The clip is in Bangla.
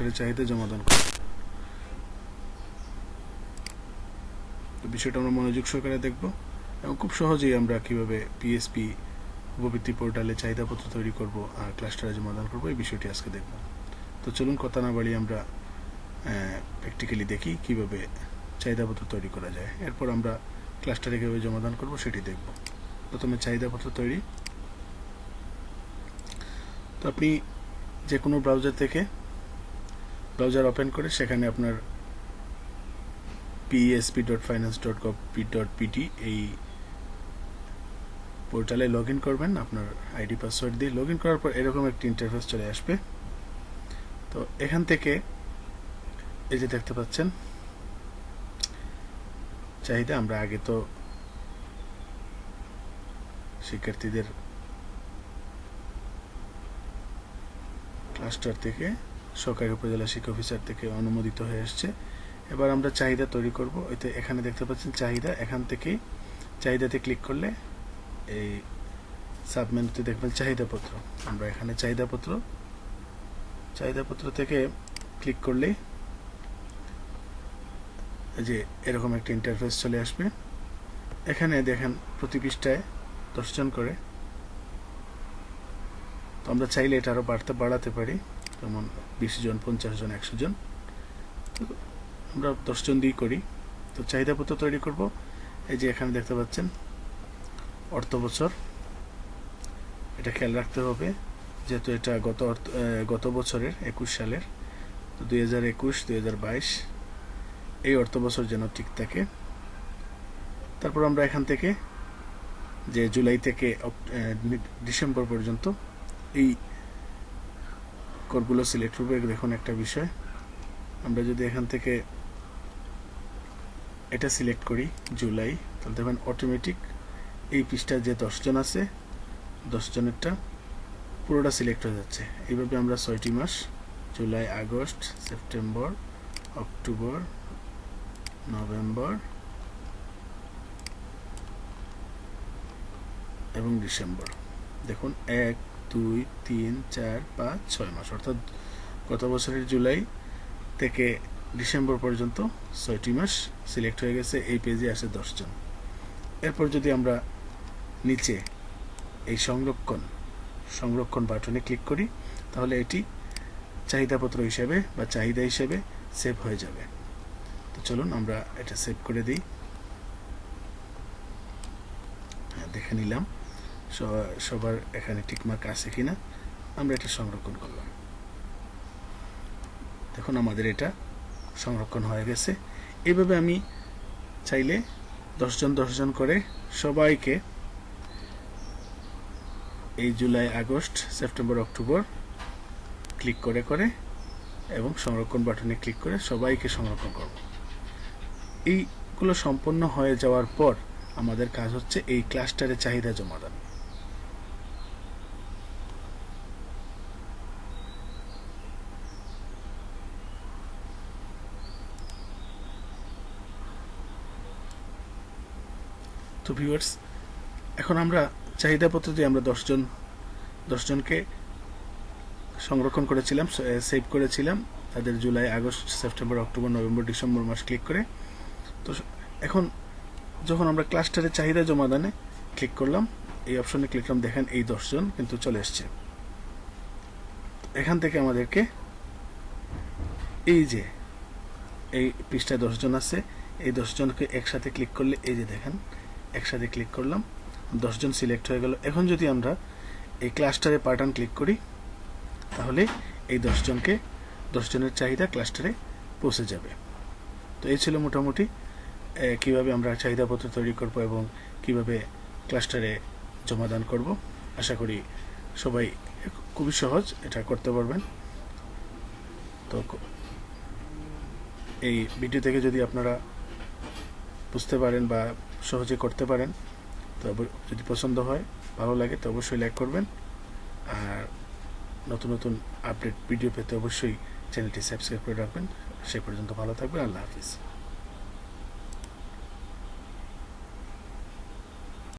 ক্লাস্টারের চাহিদা জমাদান করব তো বিষয়টা আমরা মনোযোগ সহকারে দেখব এবং খুব সহজেই আমরা কীভাবে পিএসপি উপবৃত্তি পোর্টালে চাহিদাপত্র তৈরি করব আর ক্লাস্টারে জমাদান করব, এই বিষয়টি আজকে দেখব। তো চলুন কথা না বাড়িয়ে আমরা প্র্যাকটিক্যালি দেখি কীভাবে চাহিদাপত্র তৈরি করা যায়। এরপর আমরা ক্লাস্টারে কীভাবে জমাদান করব সেটি দেখব। প্রথমে চাহিদাপত্র তৈরি। তো আপনি যে কোনো ব্রাউজার থেকে ব্রাউজার ওপেন করে সেখানে আপনার PSP dot finance dot gov P dot PT এই পোর্টালে লগ ইন করবেন, আপনার আইডি পাসওয়ার্ড দিয়ে লগ ইন করার পর এরকম একটি ইন্টারফেস চলে আসবে। তো এখান থেকে এই যে দেখতে পাচ্ছেন, চাহিদা আমরা আগে তো শিক্ষার্থীদের ক্লাস্টার থেকে সরকারি উপজেলা শিক্ষা অফিসার থেকে অনুমোদিত হয়ে আসছে এবার আমরা চাহিদা তৈরি করব। এতে এখানে দেখতে পাচ্ছেন চাহিদা। এখান থেকে চাহিদাতে ক্লিক করলে এই সাবমেনুতে দেখবেন চাহিদাপত্র। আমরা এখানে চাহিদাপত্র চাহিদাপত্র থেকে ক্লিক করলেই যে এরকম একটা ইন্টারফেস চলে আসবে। এখানে দেখেন প্রতি পৃষ্ঠায় দশজন করে। তো আমরা চাইলে এটা আরও বাড়তে, বাড়াতে পারি। যেমন বিশ জন, পঞ্চাশ জন, একশো জন। আমরা দশজন দিয়েই করি। তো চাহিদাপত্র তৈরি করব। এই যে এখানে দেখতে পাচ্ছেন, অর্থ বছর। এটা খেয়াল রাখতে হবে, যেহেতু এটা গত অর্থ গত বছরের একুশ সালের। তো দুই হাজার একুশ, দুই হাজার বাইশ, এই অর্থ বছর যেন ঠিক থাকে। তারপর আমরা এখান থেকে যে জুলাই থেকে ডিসেম্বর পর্যন্ত এই করগুলো সিলেক্ট করব, দেখুন একটা বিষয়। আমরা যদি এখান থেকে এটা সিলেক্ট করি, জুলাই, তাহলে দেখবেন অটোমেটিক এই পৃষ্ঠায় যে দশজন আছে দশজনেরটা পুরোটা সিলেক্ট হয়ে যাচ্ছে। এইভাবে আমরা ছয়টি মাস, July, August, September, October, November এবং ডিসেম্বর। দেখুন, এক দুই, তিন, চার, পাঁচ, ছয় মাস। অর্থাৎ গত বছরের জুলাই থেকে ডিসেম্বর পর্যন্ত ছয়টি মাস সিলেক্ট হয়ে গেছে। এই পেজে আসে দশজন। এরপর যদি আমরা নিচে এই সংরক্ষণ সংরক্ষণ বাটনে ক্লিক করি, তাহলে এটি চাহিদাপত্র হিসেবে বা চাহিদা হিসেবে সেভ হয়ে যাবে। তো চলুন আমরা এটা সেভ করে দিই। হ্যাঁ দেখে নিলাম। সবার এখানে টিকমার্ক আছে কিনা, আমরা এটা সংরক্ষণ করলাম। দেখুন আমাদের এটা সংরক্ষণ হয়ে গেছে। এভাবে আমি চাইলে দশজন দশজন করে সবাইকে এই July, August, September, October click করে করে এবং সংরক্ষণ বাটনে ক্লিক করে সবাইকে সংরক্ষণ করব। এইগুলো সম্পন্ন হয়ে যাওয়ার পর আমাদের কাজ হচ্ছে এই ক্লাস্টারে চাহিদা জমা তো ভিউয়ার্স এখন আমরা চাহিদাপত্র দিয়ে আমরা দশজন, দশজনকে সংরক্ষণ করেছিলাম সেভ করেছিলাম, তাদের July, August, September, October, November, December মাস ক্লিক করে। তো এখন যখন আমরা ক্লাস্টারের চাহিদা জমাদানে ক্লিক করলাম, এই অপশনে ক্লিক করলাম, দেখেন এই দশজন কিন্তু চলে এসছে। এখান থেকে আমাদেরকে এই যে, এই পৃষ্ঠায় দশজন আছে, এই দশজনকে একসাথে ক্লিক করলে, এই যে দেখেন একসাথে ক্লিক করলাম, দশজন সিলেক্ট হয়ে গেল। এখন যদি আমরা এই ক্লাস্টারে পার্টান ক্লিক করি, তাহলে এই দশজনকে, দশজনের চাহিদা ক্লাস্টারে পৌঁছে যাবে। তো এই ছিল মোটামুটি কীভাবে আমরা চাহিদাপত্র তৈরি করব এবং কীভাবে ক্লাস্টারে জমাদান করব। আশা করি সবাই খুবই সহজ এটা করতে পারবেন। তো এই ভিডিও থেকে যদি আপনারা বুঝতে পারেন বা সহজে করতে পারেন, তো যদি পছন্দ হয়, ভালো লাগে, তো অবশ্যই লাইক করবেন। আর নতুন নতুন আপডেট ভিডিও পেতে অবশ্যই চ্যানেলটি সাবস্ক্রাইব করে রাখবেন। সে পর্যন্ত ভালো থাকবেন, আল্লাহ হাফিজ।